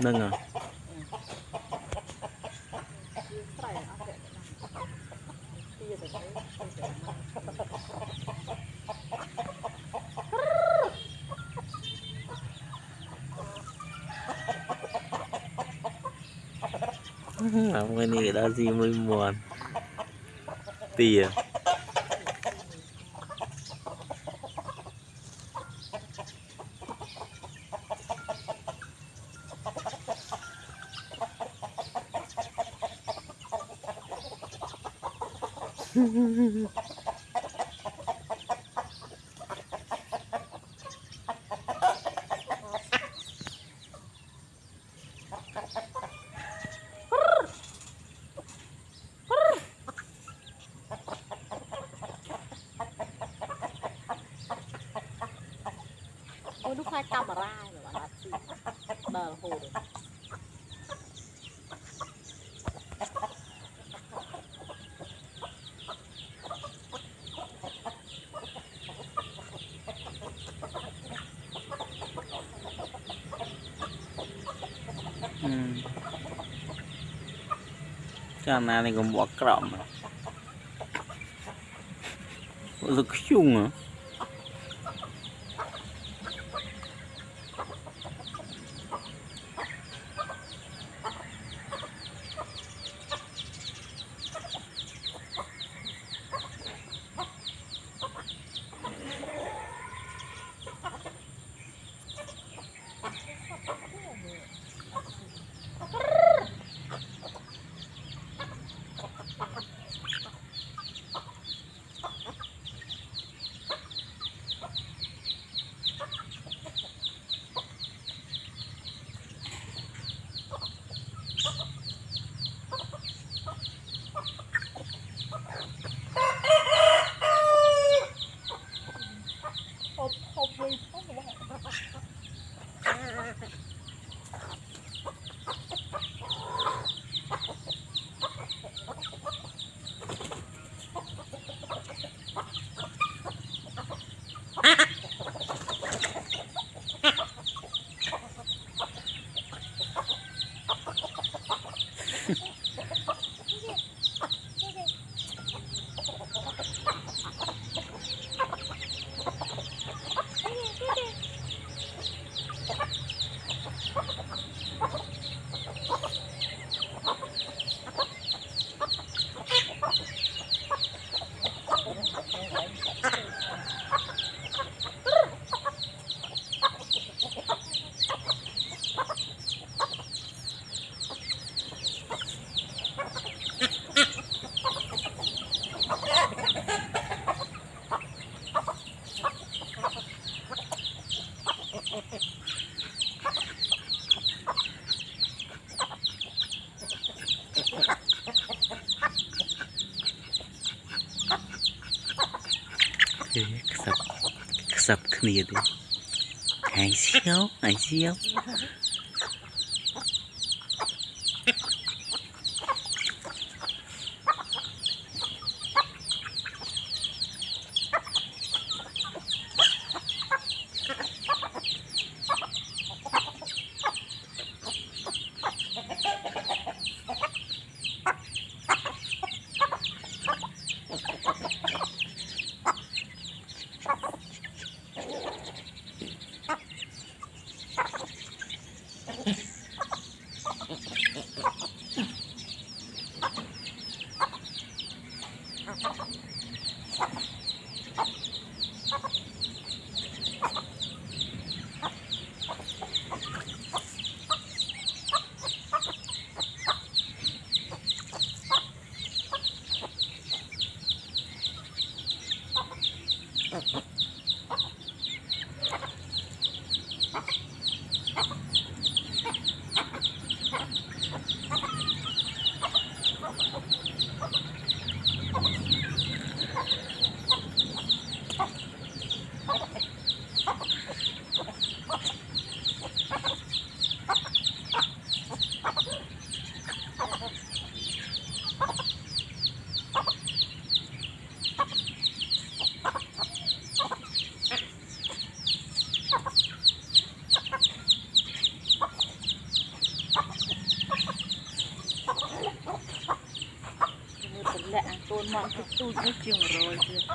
ហ្នឹងហ៎ ស្រែអត់ទេទីទៅទៅ Apa ni dah si muan. Tia. Ôi lúc hai camera rồi hồ được ចាណានេះក៏មកក្រំទៅខ្ជុងហ៎ sập គ្នាទេហើយសៀវហើយសៀវ Ha, ha, ha. Мамка тут не чим роді.